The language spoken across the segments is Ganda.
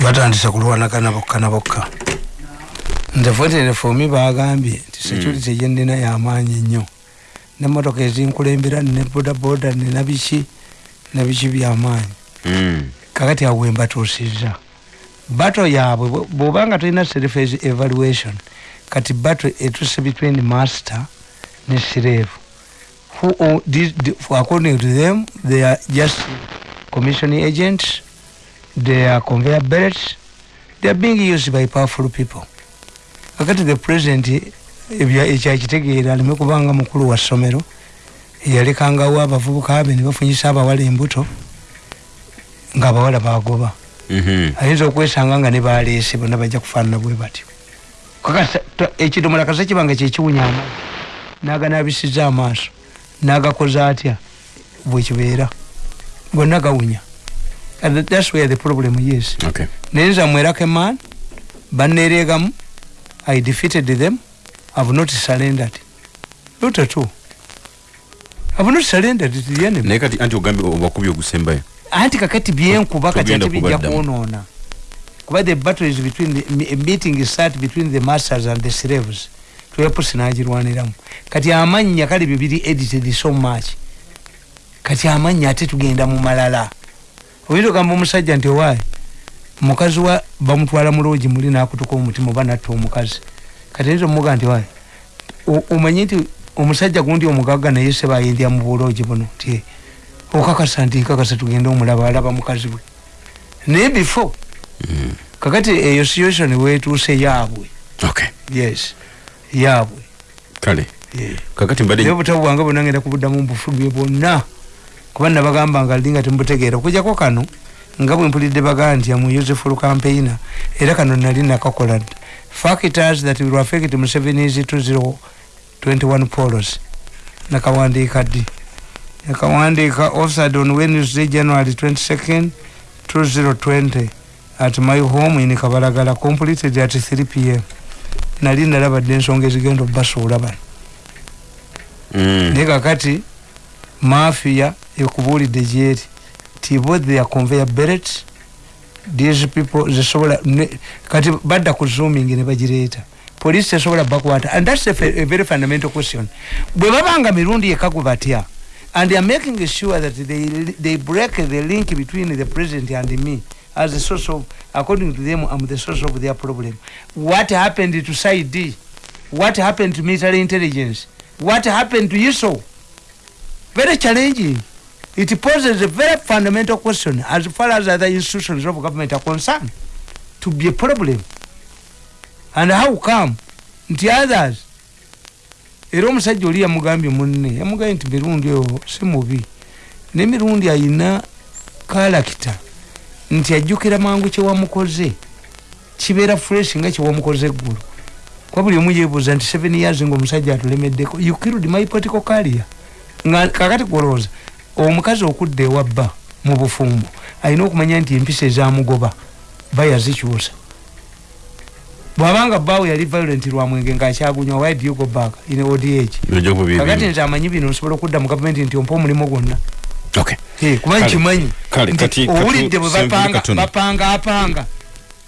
batandise kulwanagana bokka na bokka. Nze foterefomi bagambye nti security mm. gyendina yamaanyi nnyo. Nemotoka ezinkulembera ne bodaboda nina biki nabiki byamaanyi. Mm. kakati awo wembatuusiza bato yaabwe bwobanga tulina self evaluation kati bato etuse between master ne sireevu the- according to them they are just commissioning agents they are conveyor belts. They are being used by powerful people. Kakati the president ekyakitegeera aleme kubanga mukulu wa ssomero yalekangawo abavubuka be ne bafunyisa abawala embuto ng'abawala bagoba. Mhm. ayinza okwesanga nga ne baleese bonna bajja kufaanana bwe batyo. Kakasa to- ekidomola kasa kibanga kyekiwunya amaaso naganabisiza amaaso nagakoza atya bwekibeera gonna gawunya And that- thats where the problem is. Okay. naye nza mwerake man baneereegamu i defeated them. Have not surrendered. Not at all. Have not surrendered. To the enemy naye kati anti ogambye obakubi ogusembayo anti kakati byenkuba kati ate bijja kwonoona kuba the battle is between the meeting is start between the masters and the slaves. Twepusi nagirwaniramu kati amannya kale byo biri edited so much. Kati amannya ate tugenda mu malala oyinza ogamba omusajja nti owaayi mukazi wa bamutwala mu loogi muli nakutuka omutima oba natta omukazi. Kati oyinza omuga nti waayi o- omanyi nti omusajja gundi omugagga naye se bayindya mu buloogi buno? Nti okakasa nti nkakasa tugende omulaba alaba mukazi we naye before kakati eyo situation wetuuse yaabwe. Okay yes yaabwe. Kale kakati mbadde obutabu bwange bwonna ngenda kubuddamu mbufuge bwonna kuba nabagamba nga linga temubutegeera okujjako kano nga bwe mpulidde bagaa nti amu useful campaigner era kano nali nakakola dda. Factors that will affect museveni's 2021 polos. Nakawandiika ddi? Nakawandiika offered on wednesday january 22nd 2020 at my home in kabalagala completed at 3 pm nali nalabadde ensonga ezigenda obasuula bano. Mm. naye kakati mafia ekubuulidde gyeri ti both their conveyor belt. These people zisobola kati badda ku zooming ne bagireeta poliisi tesobola bakwata. And thats a, a very fundamental question. Bwe babanga mirundi ekagu batya and they are making sure that they, they break the link between the president and me as a source of according to them i'm the source of their problem. What happened to side what happened to military intelligence? What happened to ISO? Very challenging. It poses a very fundamental question as far as other institutions of government are concerned to be a problem. And how come nti others era omusajja oli yamugambye munne yamugambye nti mirundi oyo si mubi nemirundi ayina kalakita nti ajjukira mangu kyewamukoze kibeera fresh nga kyewamukoze eggulu kwa buli omu yebuuza nti seven years ngaomusajja atulemeddeko you killed my political career nga kakati kulowooza omukazi okudda ewabba mu bufumbo alina okumanya nti empisa ezamugoba bayazikyusa bwabanga bbaawe yali violent lwa mwenge ngaakyagunywa why do you go back in kuba kakati nze amanyi bino nsobola okudda mu gavumenti nti ompa omulimu gwonna. Okay Eh, kuba Kale, nkimanyi kale, nti kati- owulidde bwe bapanga apanga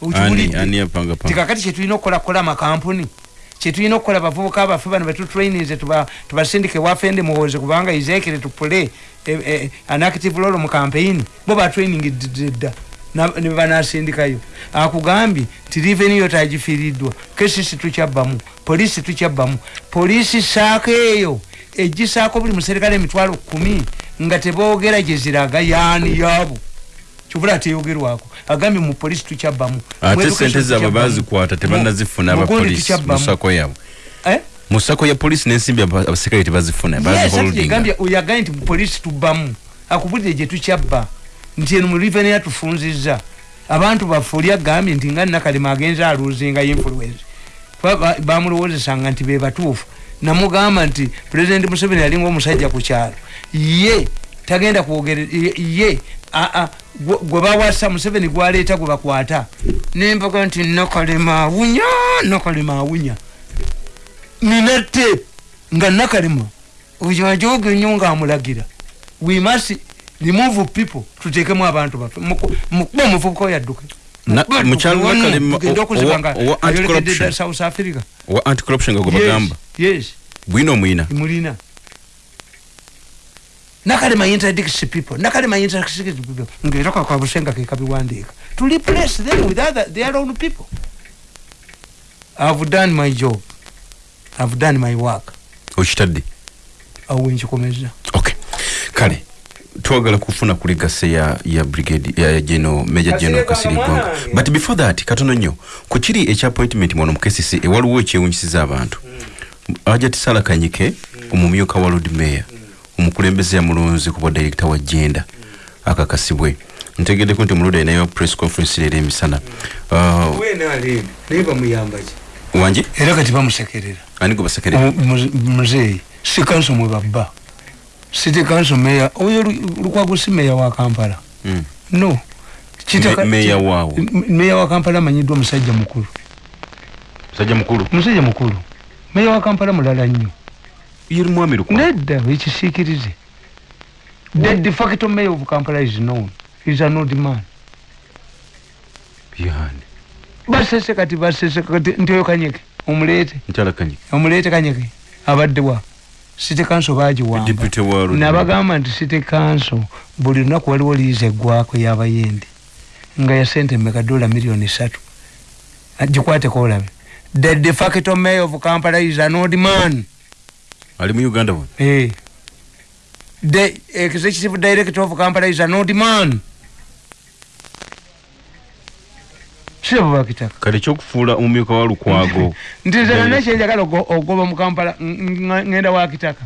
okiwulidde? tikakati kyetulina okukola kukola amakampuni kyetulina okukola abavubuka abaffe bano betutrainize tubasindike wafende muwoze kubanga izekere tupule an active role mu campaign. Bo batraining dda nebanasindikayo akugambye nti reveniyo tagifiiriddwa kesisi tukyabbamu polisi tukyabbamu. Polisi saako eyo egisaako buli muserikale emitwalo kumi nga teboogera gyeziraga yaani yaabo kibula teyogerwako agambye mu polisi tukyabbamu. Mu ate education sente zaabwe tukyabbamu. bazikwata tebanazifuna Mu- mu gundi abapolisi tukyabbamu. musako yaabwe Eh? musako ya polisi n'ensimbi aba- abaserikale tebazifuna Yes, ati baziholdinga yegambye oyagambye nti mu polisi tubbamu? Akubulire gye tukyabba. Nti eno mu riveni yatufunzizza abantu baffe oli agambye nti nga nakalema agenza aluzinga influence. Kuba ba- bamulowoozesanga nti be batuufu. Namugamba nti pulezidenti museveni yalinga omusajja ku kyalo. Ye tagenda kwogere ye- aa gwe bawasa museveni gwaleeta gwe bakwata. Nembaga nti nakalema awunya nakalema awunya nina te nga nakalema. Oyo ajoga ennyo ngaamulagira we must remove people tutekemu abantu Muku- mukuba omuvubuka oyo adduke Na- Mukuba mukyalo adduke, Nakale wano, ma- tugende o- okuziba owa- nga owa ayolekedde anti-corruption. dda south africa. Wa anti-corruption nga gwe Yes, bagamba. bwina omwina mulina nakalema interdicts people. Nakalema interdicts people. Ngera kwa busenga ke kabiwandiika to replace them with other their own people. I've done my job. I've done my work. Okitadde awo wenkikomeza okay. Kale twagala kufuna ku legase ya ya brigade ya, ya geno meja geno kasiri gwanga. but before that katono nnyo ku kiri ekya appointment mwono mu kcc ewaliwo ekyewunyisiza abantu ajat sala kanyike omumyuka wa lord mayor omukulembeze yamulonze kuba director wa genda akakasibwe. Ntegeddeko nti omuluda ayinayo press conference leero emisana. Uh, naye bamuyambaki wanje era kati bamusekerera. Ani gwe basekere muzeeyi si kanso mwe babba. City council meya oyo Lu- lukwago si meya wa kampala. Mm. no. Meya waawo. Meya wa kampala amanyiddwa musajja mukulu. Musajja mukulu? Musajja mukulu. Meya wa kampala mulala nnyo yeri mwami lukwa? Nedda ekisiikirize the de facto mayor of kampala is known. Is an old man. Yani basese kati basese kati nti oyo kanyeke omuleete nkyala kanyike omuleete kanyeke abaddewa city council bagiwamba deputy wa Lord Mayor. nabagamba nti city council buli lunaku waliwo liiza eggwako y'abayindi nga ya sente meka dola miliyoni satu gikwateko olabe. The de facto mayor of kampala is an old man ali mu uganda bwe Eh. The executive director of Kampala is an old man. Sirabo bakitaka. kale ekyokufuula omumyuka wa lukwago Nti nze Direct- nana kyenjagala ogo- ogoba mu Kampala ngenda wa kitaka.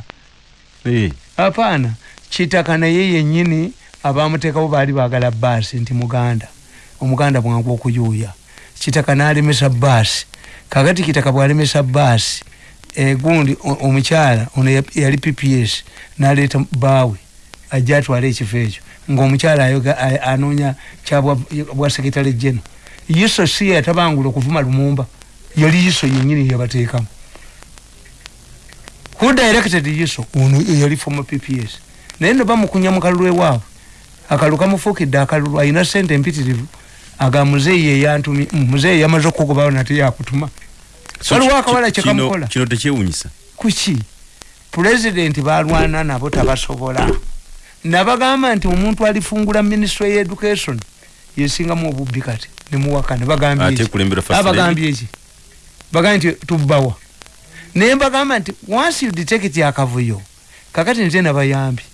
Eh, Hapana, kitaka naye yennyini abamuteekawo baali baagala baasi nti muganda. Omuganda bwangu okuyuuya. Kitaka n'alemesa baasi. Kakati kitaka bw'alemesa baasi. E, gundi omukyala ono ya- yali PPS n'aleeta baawe ajja atwala ekifo ekyo. Ng'omukyala ayoga a- anoonya kyabwa bwa sekitale jeno yiso si yatabangula okuvuma lumumba yali yiso yennyini yabateekamu. Who directed yiso ono yali former pps naye no bamukunya mu kalulu ewaabwe. Akalulu kamufuukidde akalulu alina sente empitirivu. Aga muzeeyi eyantumi mm, muzeeyi yamaze okugobawo nate yakutuma waliwo akawala kyekamukola kino- tekyewunyisa kuki? Pulezidenti balwana nabo tabasobola. Nabagamba nti omuntu alifungula ministry ya education yesingamu obubbi kati nemuwaka nebagambye ate eki bagambye nti tubbawa. Naye mbagamba nti once you detect akavuyo kakati nze nabayambye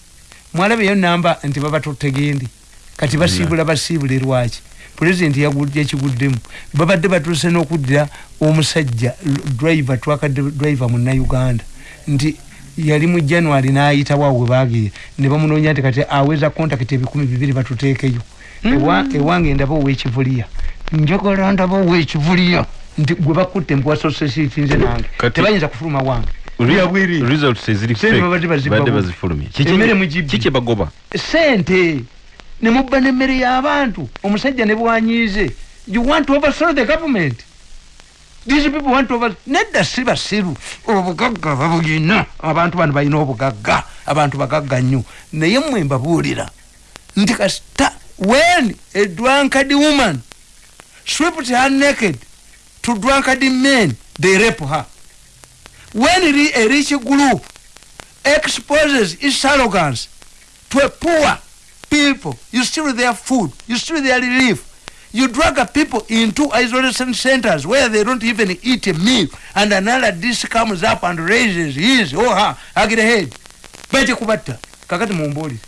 mwalabeyo namba nti babatutegendi kati basiibula basiibule lwaki pulezidenti yagudde ekiguddemu babadde batuuse n'okuddira omusajja driver twakadde driver munnauganda nti yali mu january n'ayitawo awo we bagiye ne bamunoonya nti kati aweza contact ebikumi bibiri batuteekeyo. Ewa- ewange ndaba owekivuliya. Njagala ndaba owekivuliya. Nti gwe bakutte mpuwasosesiti nze nange. Tebayinza kufuluma wange. Emmere mugibbi. kiki bagoba? Sente nemubba nemmere y'abantu omusajja ne bwanyiize you want to overthrow the government? These people want to over nedda si basiru obugagga babulina abantu bano balina obugagga. Abantu bagagga nnyo. Naye mmwe mbabuulira. Nti kasita when a drunkard woman swept her naked to drunkard men they rape her. When a rich group exposes its arrogance to a poor people. You steal their food, you steal their relief. You drag people into isolation centers where they don't even eat a meal, and another dish comes up and raises his or her ugly head. Baje kubatta. Kakati mumbulire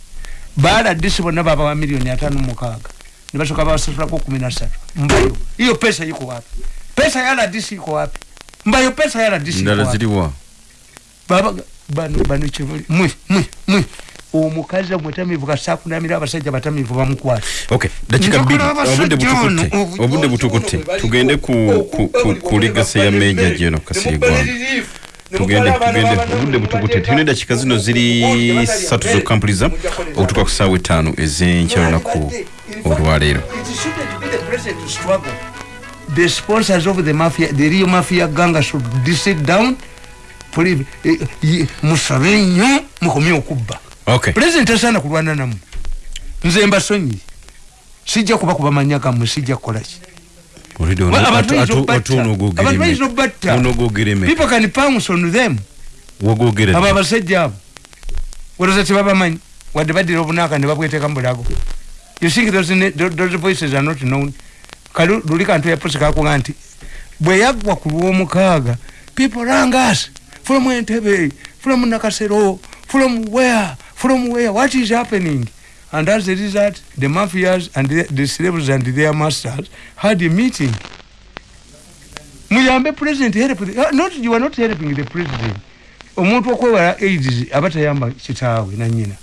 baada disi bonna baba wa milioni atano mukaaga. Ne basooka basasulako kumi na ssatu mbayo. Hiyo pesa iko wapi? Pesa ya rdc iko wapi? Mbayo pesa ya rdc iko ndala wapi? Ziriwa baba bano bano kyebali mwe mwe mwe omukazi omutamivu kasakunamira abasajja batamivu bamukwata obudde butukute tugende ku ligase ya meja jeno kasirigwanga tugende tugende obudde butukute tulina eddakiika zino ziri ssatu zokkampuliza okutuuka ku ssaawa etaano ez'enkya lunaku olwaleero the sponsors of the mafia, the real mafia gang should sit down. Eh, eh, musabe nnyo mukomye okubba pulezidenti asaana kulwana namu. Nze mbasonyi sijja kuba kubamanya gammwe sijja kukolaki abantu bayinza obatta people can pounce on them. Abo abasajja abo. Weroza tebabamanyi wadde baddira obunaaka ne babweteeka mubulago you think those, those voices are not known? Kali luli kantu yapusi kakuga nti bwe yaggwa ku lwomukaaga people rangas from entebe from nakasero from where from where? What is happening? And as a result the mafias and the, the slaves and their masters had a meeting. Muyambe president help the, uh, not you are not helping the president. Omuntu okwewala aids aba tayamba kitaawe nanyina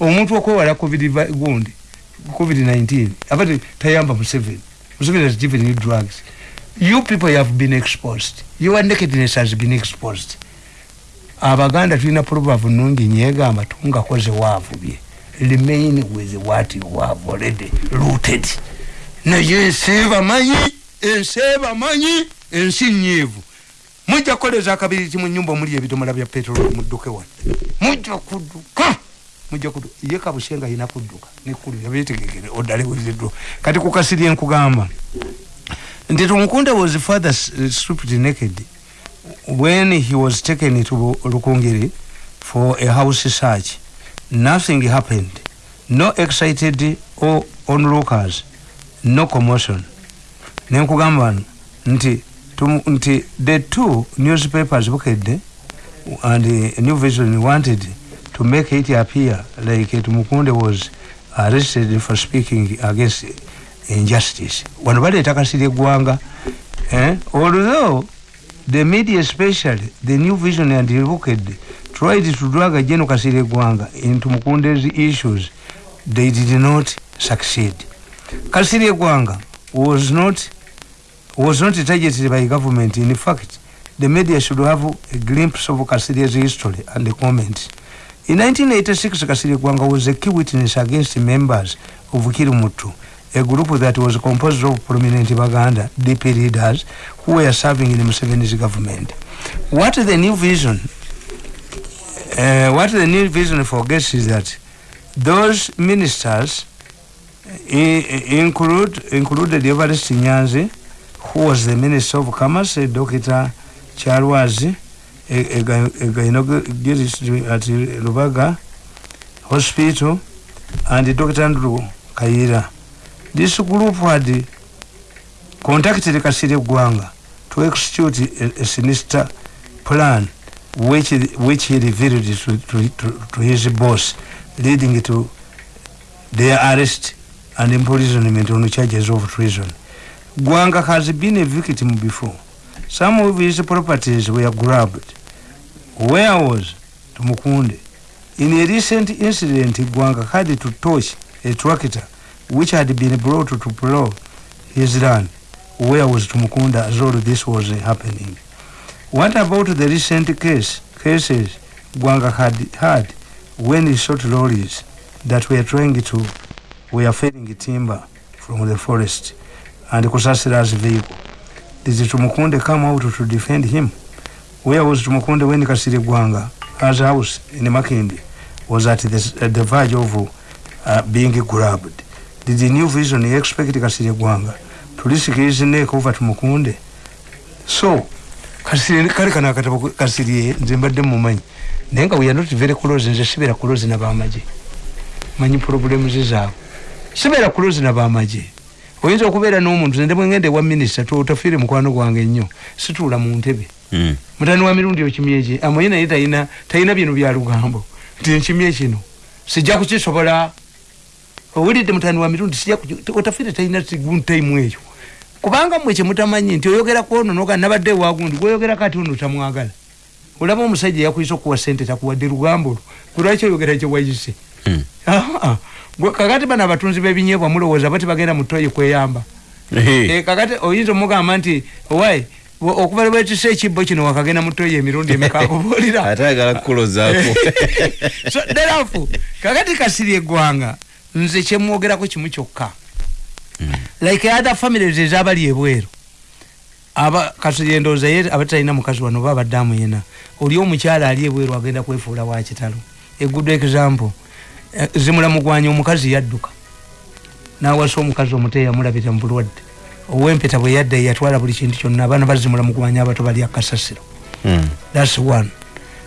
omuntu okwewala covid gundi covid-19 aba tayamba museveni museveni has given you drugs. You people have been exposed. Your nakedness has been exposed abaganda tulina proverb nungi nyegamba tungakoze waavubye remain with what you have already rooted. Naye ensi bamanyi ensi bamanyi ensi nyivu mujja kukoleza akabiri ki mu nyumba omuli ebidomola bya petrol mudduke wadde? Mujja kudduka mujja kudduka. Ye kabushenga ayina kudduka nekulu yabetegekere oddale weziddwa kati kukasiri enkugamba nti tumukunde was father stripped naked when he was taken to lukungiri for a house search nothing happened. No excited or onlookers no commotion. Nenkugamba nti nti the two newspapers bukedde and uh, new vision wanted to make it appear like tumukunde was arrested for speaking against injustice. Wano baleeta kasiri eggwanga eh? although the media especially the new vision and bukedde tried to drag General Kasire Gwanga into Mukunde's issues, they did not succeed. Kasire Gwanga was not was not targeted by government. In fact, the media should have a glimpse of Kasire's history and the comments. In 1986, Kasire Gwanga was a key witness against members of Kirumutu, a group that was composed of prominent Baganda DP leaders who were serving in the Museveni's government. What the new vision uh, what the new vision forgets is that those ministers include included Evarist Nyanzi, who was the Minister of Commerce, Dr. Charwazi, a, a, a gynecologist at Lubaga Hospital, and Dr. Andrew Kaira. This group had contacted Kasiri Gwanga to execute a, a sinister plan which which he revealed to, to, to, to his boss, leading to their arrest and imprisonment on charges of treason. Gwanga has been a victim before. Some of his properties were grabbed. Where was Tumukunde? In a recent incident, Gwanga had to touch a tractor which had been brought to plow his land. Where was Tumukunde as all this was happening? What about the recent case cases Gwanga had had when he shot lorries that were trying to were felling timber from the forest and Kusasira's vehicle? Did Tumukunde come out to defend him? Where was Tumukunde when Kasiri Gwanga, as house in Makindi, was at the, at the verge of uh, being grabbed? Did the new vision expect Kasiri Gwanga his neck over Tumukunde? So, kasiri kale kana akatabo kasiri nze mbadde mumanyi. Naye nga we are not very close nze sibeera close nabamaje manyi problemu ze zaabwe sibeera close nabamaje oyinza okubeera n'omuntu nze bwengende ewa minisita totafiire mukwano gwange nnyo. Situula mu ntebe. Mm. mutani wa mirundi okimye ki? Amanyi naye talina talina bino bya lugambo. Nti nkimye kino. Sijja kukisobola owulidde mutani wa mirundi otafiire talina taimu eyo. Kubanga mwe kyemutamanyi nti oyogera kwono noga nabadde ewagundi gwoyogera kati ono tamwagala. Olaba omusajja yakuyisa okuwa sente takuwadde lugambo lwo kulwaki oyogera kyewayise Mm. Ah, gwe kakati bano abatunzi b'ebinyeebwa mulowooza bati bagenda mu toyi kweyamba. Eh, kakati oyinza omugamba nti owai okuva lwetisa ekibbo kino wakagenda mu toyi emirundi emeka akubuulira ate ayagala kukulozaako. So therefore kakati kasiri eggwanga nze kyemwogerako kimu kyokka. Like other families ezabali ebweru aba kasiri endowooza ye abatalina mukazi wano oba abaddamu yena oli omukyala ali ebweru agenda kwefuula wa kitalo. A good example eh, zimulamugwanya omukazi yadduka nawasa omukazi omuto eyamulabira mubulwadde owempeta bwe yadda yatwala buli kintu kyonna abaana bazimula mukumanya abato bali akasasiro. Mm. thats one.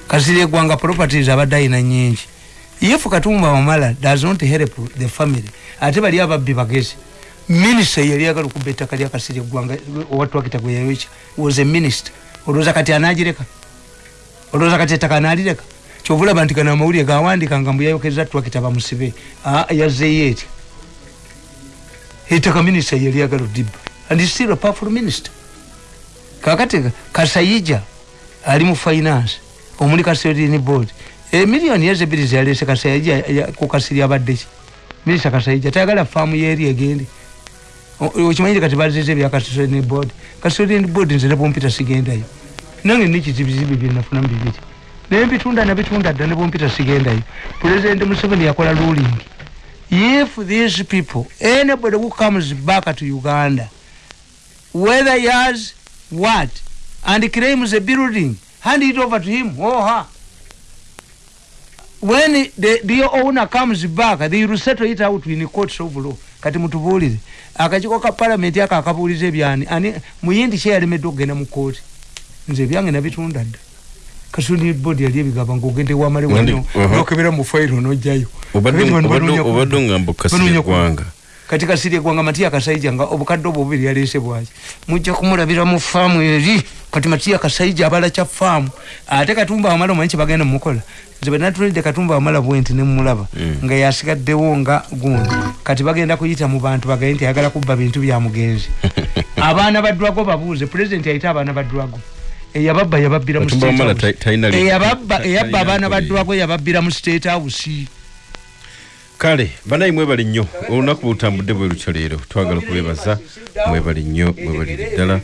Kasiri eggwanga properties abadde ayina nyingi yefu katumba wamala does not help the family. Ate bali ababbi bagezi. Minisita yali agala okuba ettaka lya kasiri eggwanga owatwakita gwe yayoca was a minister. Olowooza kati anagireka olowooza kati ettaka analireka kyovulaba nti gano amawulire gawandika nga mbuyayokereza twakita bamusibe Ah, yazzeyo etya ettaka minisita yali agala odibba and still a powerful minister. Kakati kasayija ali mu finance. Omuli custodian board emiliyoni ezebiri zeyalese kasayija ya- ku kasiri abaddeki minisita kasayija tayagala faamu yeri egende. Okimanyire kati bazeze ebya custodian board. Custodian board nze nebwompita sigendayo. Nange nikizibizibi byenafunamu bibiri. Naye mbitunda nabitunda dda nebwompita sigendayo. President museveni yakola ruling. If these people anybody who comes back to uganda whether he has what and claims a building hand it over to him or her when the, the owner comes back they will settle it out in the courts of law. Kati mutubuulire akakiiko ka palamenti ako akabuuliza ebyani ani muyindi kye yalemedde okugenda mu kooti nze ebyange nabitunda dda. Kasuni bodi yali ebigamba ngaogende wamale wano. aha. nokebera mu fayiro nojjayo Obadde- Bano obadde- banoonya kati kasiri eggwanga matiya kasaija nga obukadde obwo bubiri yaleese bwaki? Mujja kumulabira mu faamu eri kati matiya kasaija abala kya faamu. Ate katumba wamala omanyi kyebagenda mumukola? Nze benatulidde katumba wamala bwenti nemulaba Mm. nga yasigaddewo nga gundi. Kati bagenda kuyita mu bantu bagaye nti ayagala kubba bintu bya mugenzi. Abaana badwago babuuze pulezidenti ayite abaana badwago eyababba yababbira mu Eyababba- eyabba abaana badwago yababbira mu state house kale banayi mwebali nnyo. Olunaku bwetutambudde bwe lutyo leero. Twagala okubebaza mwebali nnyo mwebalire ddala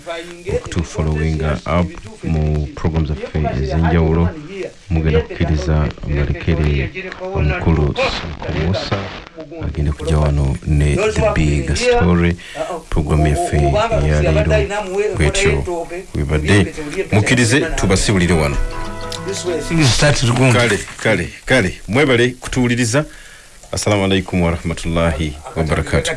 okutufolowinga up mu program zaffe ez'enjawulo. Mugenda kukkiriza malekere omukulu musa agenda kujja wano ne the big story. Programu yaffe eyaleero bwetyo webadde mukkirize tubasibulire wano. Kale kale kale. Mwebale kutuwuliriza assalamu alaikum warahmatullahi wabarakatu